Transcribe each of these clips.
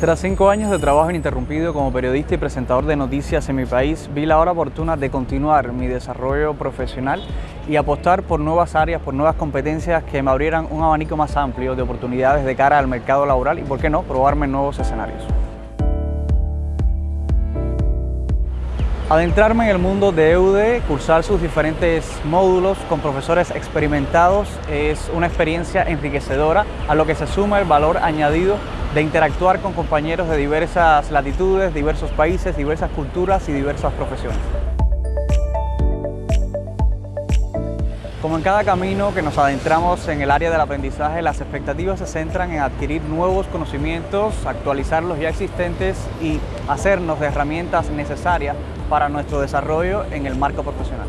Tras cinco años de trabajo ininterrumpido como periodista y presentador de noticias en mi país, vi la hora oportuna de continuar mi desarrollo profesional y apostar por nuevas áreas, por nuevas competencias que me abrieran un abanico más amplio de oportunidades de cara al mercado laboral y, por qué no, probarme nuevos escenarios. Adentrarme en el mundo de EUDE, cursar sus diferentes módulos con profesores experimentados es una experiencia enriquecedora a lo que se suma el valor añadido de interactuar con compañeros de diversas latitudes, diversos países, diversas culturas y diversas profesiones. Como en cada camino que nos adentramos en el área del aprendizaje, las expectativas se centran en adquirir nuevos conocimientos, actualizar los ya existentes y hacernos de herramientas necesarias para nuestro desarrollo en el marco profesional.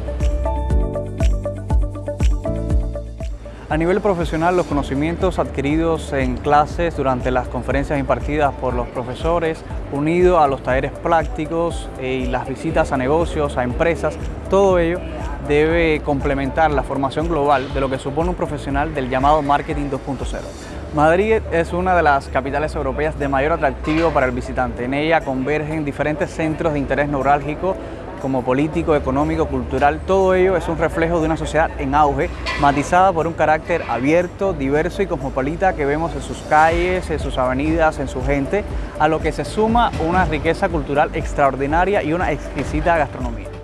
A nivel profesional, los conocimientos adquiridos en clases durante las conferencias impartidas por los profesores, unido a los talleres prácticos y las visitas a negocios, a empresas, todo ello debe complementar la formación global de lo que supone un profesional del llamado Marketing 2.0. Madrid es una de las capitales europeas de mayor atractivo para el visitante. En ella convergen diferentes centros de interés neurálgico como político, económico, cultural, todo ello es un reflejo de una sociedad en auge, matizada por un carácter abierto, diverso y cosmopolita que vemos en sus calles, en sus avenidas, en su gente, a lo que se suma una riqueza cultural extraordinaria y una exquisita gastronomía.